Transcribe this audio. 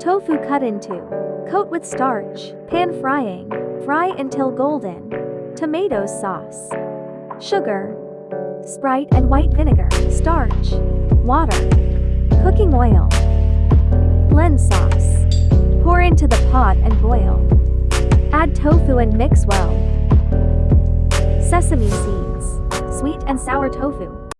Tofu cut into. Coat with starch. Pan frying. Fry until golden. Tomato sauce. Sugar. Sprite and white vinegar. Starch. Water. Cooking oil. Blend sauce. Pour into the pot and boil. Add tofu and mix well. Sesame seeds. Sweet and sour tofu.